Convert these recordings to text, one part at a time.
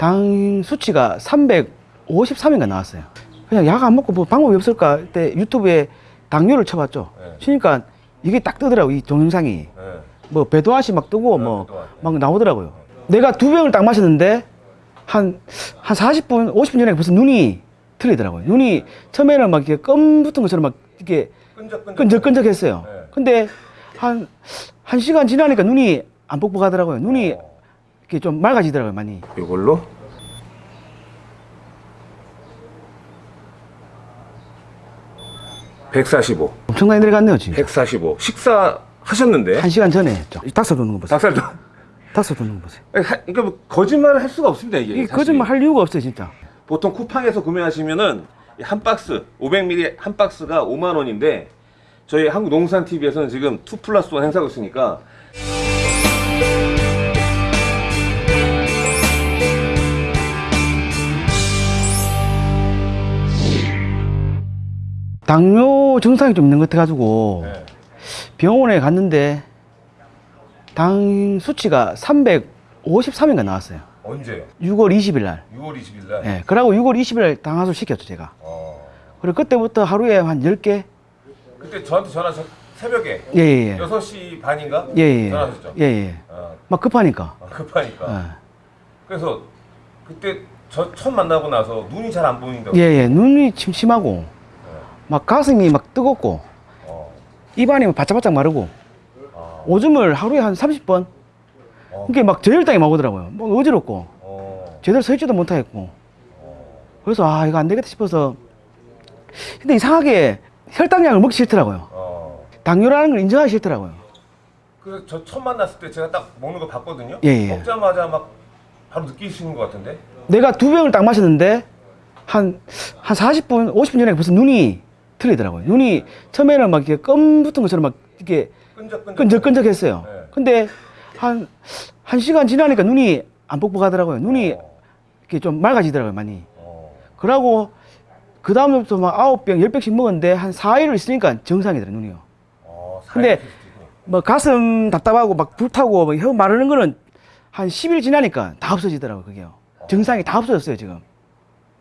당 수치가 353인가 나왔어요. 그냥 약 안 먹고 뭐 방법이 없을까 그때 유튜브에 당뇨를 쳐봤죠. 네. 치니까 이게 딱 뜨더라고 이 동영상이. 네. 뭐 배도아시 막 뜨고 네, 뭐 배도아. 막 나오더라고요. 내가 두 병을 딱 마셨는데 한 한 40분, 50분 전에 벌써 눈이 틀리더라고요. 눈이 처음에는 막 이렇게 껌 붙은 것처럼 막 이렇게 끈적끈적. 끈적끈적했어요. 네. 근데 한, 한 시간 지나니까 눈이 안 뻑뻑하더라고요. 눈이 어. 이렇게 좀 맑아지더라고요, 많이. 이걸로 (145) 엄청나게 내려갔네요, 지금. 145 식사 하셨는데 한 시간 전에 했죠. 이 닭살 돋는 거 보세요. 닭살 좀 닭살 돋는 거 보세요. 그러니까 뭐 거짓말을 할 수가 없습니다 이게 이게. 거짓말 할 이유가 없어요, 진짜. 보통 쿠팡에서 구매하시면은 이한 박스 500ml 한 박스가 5만 원인데 저희 한국 농산 TV에서는 지금 2 플러스 1 행사하고 있으니까 당뇨 증상이 좀 있는 것 같아가지고 네. 병원에 갔는데 당 수치가 353인가 나왔어요. 언제요? 6월 20일 날. 6월 20일 날. 예. 그러고 6월 20일 날 당화술 시켰죠, 제가. 어. 그리고 그때부터 하루에 한 10개? 그때 저한테 전화 저 새벽에 예, 예, 예. 6시 반인가? 예, 예. 전화하셨죠? 예, 예. 아, 막 급하니까. 아, 급하니까. 예. 그래서 그때 저 처음 만나고 나서 눈이 잘 안 보인다고. 예, 예. 눈이 침침하고, 막 가슴이 막 뜨겁고, 어. 입안이 막 바짝바짝 마르고, 아. 오줌을 하루에 한 30번? 어. 이게 막 저혈당이 막 오더라고요. 뭐 어지럽고, 어. 제대로 서 있지도 못하겠고. 어. 그래서 아, 이거 안 되겠다 싶어서. 근데 이상하게 혈당약을 먹기 싫더라고요. 어. 당뇨라는 걸 인정하기 싫더라고요. 그래서 저 처음 만났을 때 제가 딱 먹는 거 봤거든요. 예, 예. 먹자마자 막 바로 느끼시는 것 같은데. 내가 두 병을 딱 마셨는데 한, 한 40분, 50분 전에 벌써 눈이 틀리더라고요. 눈이 처음에는 막 이렇게 껌 붙은 것처럼 막 이렇게 끈적끈적. 끈적끈적했어요. 네. 근데 한, 한 시간 지나니까 눈이 안 뻑뻑하더라고요. 눈이 어. 이렇게 좀 맑아지더라고요, 많이. 어. 그러고 그 다음부터 막 아홉 병, 열 병씩 먹었는데 한 4일을 있으니까 정상이더라고요, 눈이요. 어. 근데. 뭐 가슴 답답하고 막 불타고 뭐혀 마르는 거는 한 10일 지나니까 다 없어지더라고요, 그게요. 증상이 다 없어졌어요, 지금.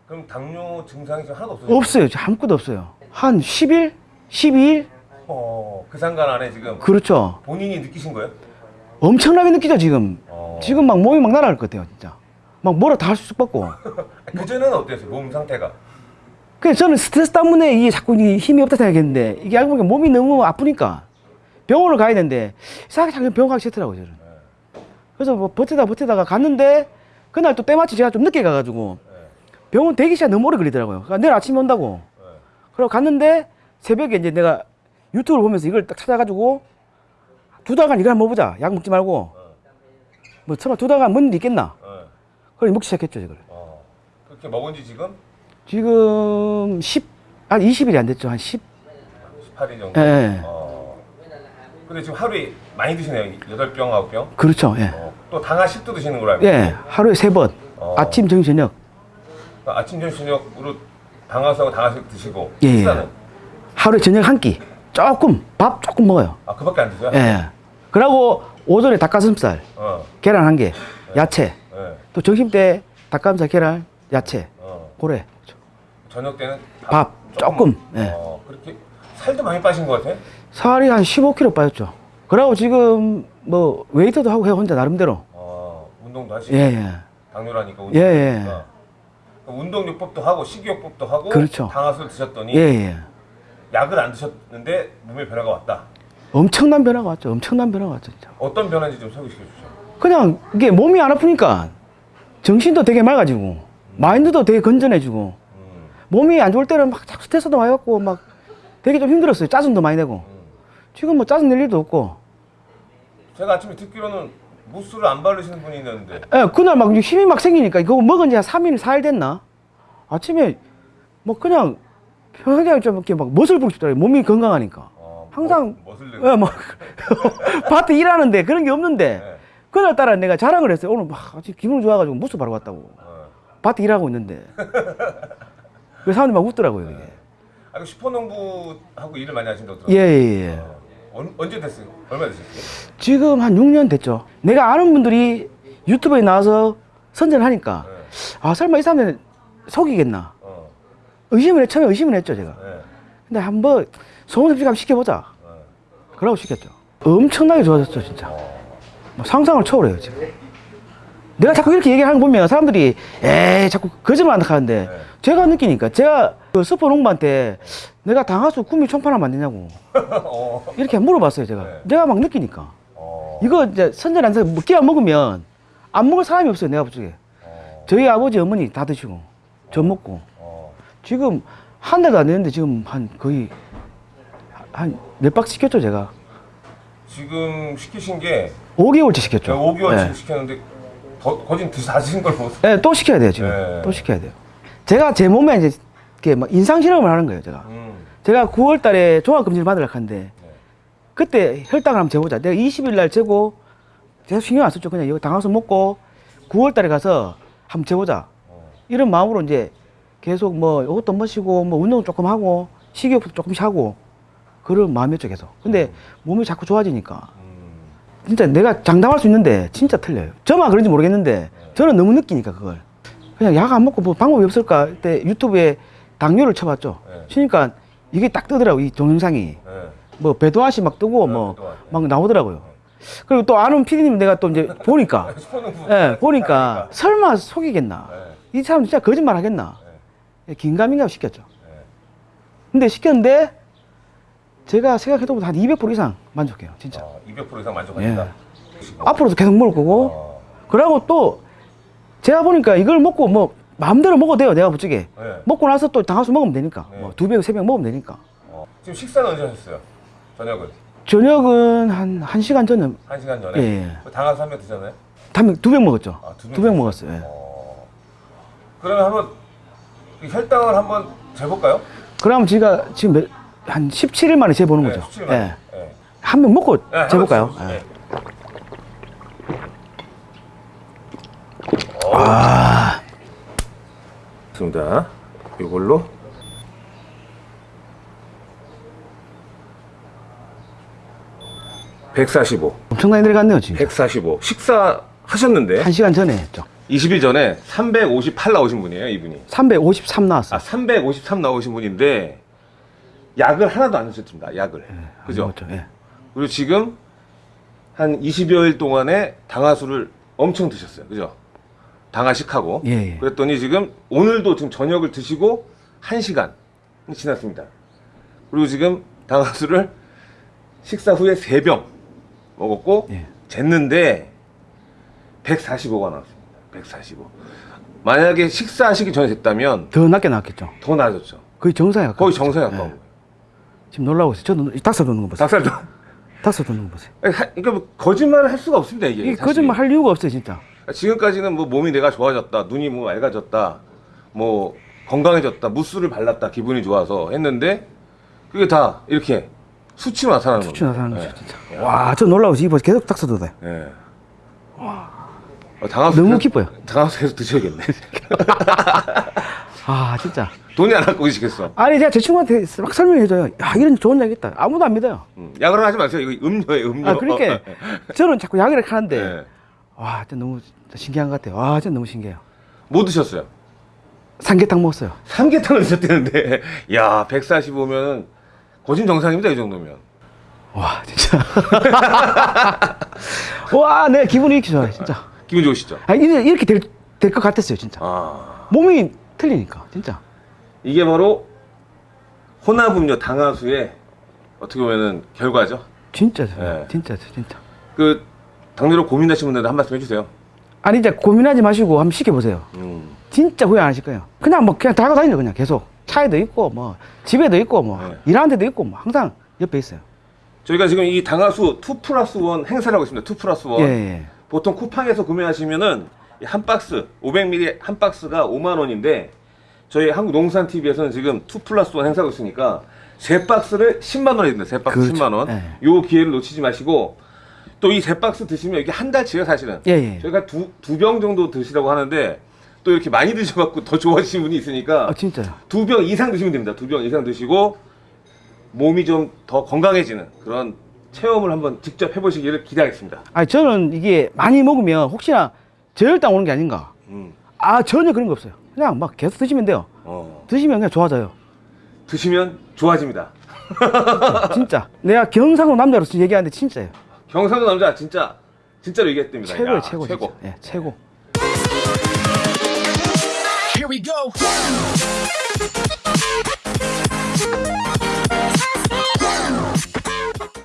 그럼 당뇨 증상이 지금 하나도 없어요? 없어요. 아무것도 없어요. 한 10일? 12일? 어. 그 상관 안에 지금 그렇죠. 본인이 느끼신 거예요? 엄청나게 느끼죠, 지금. 어. 지금 막 몸이 막 날아갈 것 같아요, 진짜. 막 뭐라 다 할수 없고. 그 전에는 어땠어요? 몸 상태가? 그래서 저는 스트레스 때문에 이게 자꾸 이게 힘이 없다 생각했는데 이게 알고 보니까 몸이 너무 아프니까 병원을 가야 되는데 이상하게 자꾸 병원 가기 싫더라고요, 저는. 그래서 뭐 버티다 버티다가 갔는데 그날 또 때마침 제가 좀 늦게 가가지고 네. 병원 대기 시간 너무 오래 걸리더라고요. 그러니까 내일 아침에 온다고. 네. 그리고 갔는데 새벽에 이제 내가 유튜브를 보면서 이걸 딱 찾아가지고 두 달간 이걸 한번 먹어보자. 약 먹지 말고. 뭐 설마 두 달간 데 있겠나? 네. 그걸 먹기 시작했죠, 이걸. 어. 그렇게 먹은 지 지금 지금 10, 한 20일이 안 됐죠. 한 10. 18일 정도? 예, 예. 어. 근데 지금 하루에 많이 드시네요. 8병, 9병. 그렇죠. 예. 어. 또 당화 10도 드시는 알고 예. 하루에 세 번. 어. 아침, 점심, 저녁. 그러니까 아침, 점심, 저녁으로 당화수하고 당화식 드시고 예, 예. 식사는? 하루에 저녁 한 끼. 조금, 밥 조금 먹어요. 아, 그밖에 안 드세요? 예. 그러고 오전에 닭가슴살, 어. 계란 한 개, 야채. 예. 또 점심 때 닭가슴살, 계란, 야채. 어. 고래. 저녁 때는 밥 조금, 예. 어. 그렇게 살도 많이 빠신 것 같아? 살이 한 15kg 빠졌죠. 그러고 지금 뭐 웨이트도 하고 해요, 혼자 나름대로. 어. 운동도 하시고 예, 예. 당뇨라니까 예, 예. 운동하니까. 운동요법도 하고 식이요법도 하고 그렇죠. 당화수를 드셨더니 예, 예. 약을 안 드셨는데 몸에 변화가 왔다. 엄청난 변화가 왔죠. 엄청난 변화가 왔죠, 진짜. 어떤 변화인지 좀 소개시켜 주시죠. 그냥 이게 몸이 안 아프니까 정신도 되게 맑아지고 마인드도 되게 건전해지고 음. 몸이 안 좋을 때는 막 자꾸 스트레스도 많이 받고 막 되게 좀 힘들었어요. 짜증도 많이 내고. 음. 지금 뭐 짜증 낼 일도 없고. 제가 아침에 듣기로는 무스를 안 바르시는 분이 있는데 예, 그날 막 힘이 막 생기니까 그거 먹은 지 한 3일, 4일 됐나? 아침에 뭐 그냥 편하게 좀 이렇게 막 멋을 보고 싶더라고요. 몸이 건강하니까. 어, 항상 멋을 예, 막 밭에 일하는데 그런 게 없는데 네. 그날 따라 내가 자랑을 했어요. 오늘 막 아주 기분 좋아가지고 무스 바로 갔다고. 어. 밭에 일하고 있는데. 그 사람들이 막 웃더라고요. 이게. 아, 그 슈퍼농부하고 일을 많이 하신다고 예, 들었어요. 예, 예. 어. 언, 언제 됐어요? 얼마 되셨어요? 지금 한 6년 됐죠. 내가 아는 분들이 유튜브에 나와서 선전하니까 네. 아 설마 이 사람들 속이겠나 어. 의심을 해 처음에 의심을 했죠 제가 네. 근데 한번 소문 섭식 한번 시켜보자 네. 그러고 시켰죠 엄청나게 좋아졌죠 진짜 어. 뭐 상상을 초월해요 지금 내가 자꾸 이렇게 얘기하는 거 보면 사람들이 에이 자꾸 거짓말 한다 하는데 네. 제가 느끼니까 제가 그 스포 농부한테 내가 당하수 구미 안 되냐고 어. 이렇게 물어봤어요 제가 네. 내가 막 느끼니까 어. 이거 이제 선전 안 사서 끼워 먹으면 안 먹을 사람이 없어요 내가 보기에 어. 저희 아버지 어머니 다 드시고 저 먹고 어. 지금 한 달도 안 됐는데 지금 한 거의 한 몇 박 시켰죠 제가 지금 시키신 게 5개월째 시켰죠 5개월 네. 시켰는데 더, 거진 드신 걸 보세요. 네, 또 시켜야 돼요 지금 네. 또 시켜야 돼요 제가 제 몸에 이제 이렇게 막 인상 실험을 하는 거예요 제가 음. 제가 9월 달에 종합 검진을 받으려고 하는데 네. 그때 혈당을 한번 재보자 내가 20일 날 재고 계속 신경 안 썼죠 그냥 이거 당화수 먹고 9월 달에 가서 한번 재보자 어. 이런 마음으로 이제 계속 뭐 이것도 마시고 뭐 운동 조금 하고 식이요법도 조금씩 하고 그런 마음이었죠 계속 근데 몸이 자꾸 좋아지니까 음. 진짜 내가 장담할 수 있는데 진짜 틀려요 저만 그런지 모르겠는데 저는 너무 느끼니까 그걸 그냥 약 안 먹고 뭐 방법이 없을까 그때 유튜브에 당뇨를 쳐봤죠 네. 치니까 이게 딱 뜨더라고 이 동영상이 네. 뭐 배도아시 막 뜨고 네, 뭐 배도아, 네. 막 나오더라고요 그리고 또 아는 피디님 내가 또 이제 보니까 슈퍼농구. 예 보니까 설마 속이겠나 네. 이 사람 진짜 거짓말 하겠나 네. 긴가민가 시켰죠 네. 근데 시켰는데 제가 생각해도 한 200% 이상 만족해요 진짜 아, 200% 이상 만족하신다. 앞으로도 계속 먹을 거고 어. 그러고 또 제가 보니까 이걸 먹고 뭐 마음대로 먹어도 돼요 내가 부쪽에 네. 먹고 나서 또 당화수 먹으면 되니까 네. 뭐두 병 세 병 먹으면 되니까 어. 지금 식사는 언제 하셨어요? 저녁은 저녁은 한 1시간 전에 한 시간 전에. 예. 당화수 한명 드셨나요? 두병 먹었죠 아, 두병두병 먹었어요 예. 어. 그러면 한번 이 혈당을 한번 재볼까요? 그럼 제가 지금 몇, 한 17일 만에 재보는 거죠 17만. 네. 예. 한 병 먹고 네, 재볼까요 예. 네. 아 좋습니다. 이걸로 (145) 엄청나게 내려갔네요 지금 145 식사 하셨는데 1시간 전에 했죠 20일 전에 358 나오신 분이에요 이분이 353 나왔어요 아353 나오신 분인데 약을 하나도 안 드셨습니다 약을. 그죠? 먹었죠, 예. 그리고 지금 한 20여일 동안에 당화수를 엄청 드셨어요. 그죠? 당화식하고. 예, 예. 그랬더니 지금 오늘도 지금 저녁을 드시고 1시간 지났습니다. 그리고 지금 당화수를 식사 후에 3병 먹었고 예. 쟀는데 145가 나왔습니다. 145 만약에 식사하시기 전에 됐다면 더 낮게 나왔겠죠. 더 나아졌죠. 거의 정상에 가까워 거의 정상에 가까운 예. 거예요 지금 놀라고 있어요 이 닭살 돋는 거 보세요 닭살도 닭살 돋는 거 보세요 그러니까 뭐 거짓말을 할 수가 없습니다 이게 이게 사실. 거짓말 할 이유가 없어요 진짜 지금까지는 뭐 몸이 내가 좋아졌다, 눈이 뭐 맑아졌다, 뭐 건강해졌다, 무스를 발랐다, 기분이 좋아서 했는데 그게 다 이렇게 수치로 나타나는 수치 나타나는 겁니다. 거죠 진짜 와 저 놀라고 있어요 이거 계속 닭살 돋아요 예. 예. 어, 당화수 너무 기뻐요. 계속 드셔야겠네. 아 진짜 돈이 안 갖고 계시겠어. 아니 제가 제 친구한테 막 설명해줘요 야 이런 좋은 약 있다 아무도 안 믿어요 음, 약을 하지 마세요. 이거 음료예요, 음료. 아 그러니까 저는 자꾸 약을 하는데 예. 와 진짜 너무 신기한 것 같아요 와 진짜 너무 신기해요 뭐 드셨어요? 삼계탕 먹었어요 삼계탕을 드셨다는데, 야, 145면은 거진 정상입니다, 이 정도면. 와 진짜 와 내가 기분이 이렇게 좋아요 진짜 기분 좋으시죠? 아 이렇게 이렇게 될 될 것 같았어요 진짜 아. 몸이 틀리니까 진짜 이게 바로 혼합음료 당화수의 어떻게 보면은 결과죠. 진짜 예. 진짜 진짜 그 당뇨로 고민하시는 분들한테 한 말씀 해주세요. 아니 이제 고민하지 마시고 한번 시켜보세요 음. 진짜 후회 안 하실 거예요 그냥 뭐 그냥 달고 다니죠 그냥 계속 차에도 있고 뭐 집에도 있고 뭐 네. 일하는 데도 있고 뭐 항상 옆에 있어요 저희가 지금 이 당화수 2 플러스 1 행사를 하고 있습니다. 2 플러스 1. 예, 예. 보통 쿠팡에서 구매하시면은 이 한 박스 500ml 한 박스가 5만 원인데 저희 한국농산TV에서는 지금 2 플러스 1 행사하고 있으니까 세 박스를 10만 원에 듭니다. 세 박스 그렇죠. 10만 원. 예. 요 기회를 놓치지 마시고 또 이 세 박스 드시면 이게 한 달치예요 사실은. 예, 예. 저희가 두 두 병 정도 드시라고 하는데 또 이렇게 많이 드셔갖고 더 좋아하시는 분이 있으니까 아 진짜요 두병 이상 드시면 됩니다. 두 병 이상 드시고 몸이 좀 더 건강해지는 그런 체험을 한번 직접 해보시기를 기대하겠습니다. 아니 저는 이게 많이 먹으면 혹시나 저혈당 오는 게 아닌가 음. 아 전혀 그런 거 없어요. 그냥 막 계속 드시면 돼요. 어. 드시면 그냥 좋아져요. 드시면 좋아집니다. 진짜. 내가 경상도 남자로서 얘기하는데 진짜예요. 경상도 남자 진짜 진짜로 얘기했답니다. 최고예요, 야, 최고. 최고. 진짜. 예, 최고. Here we go.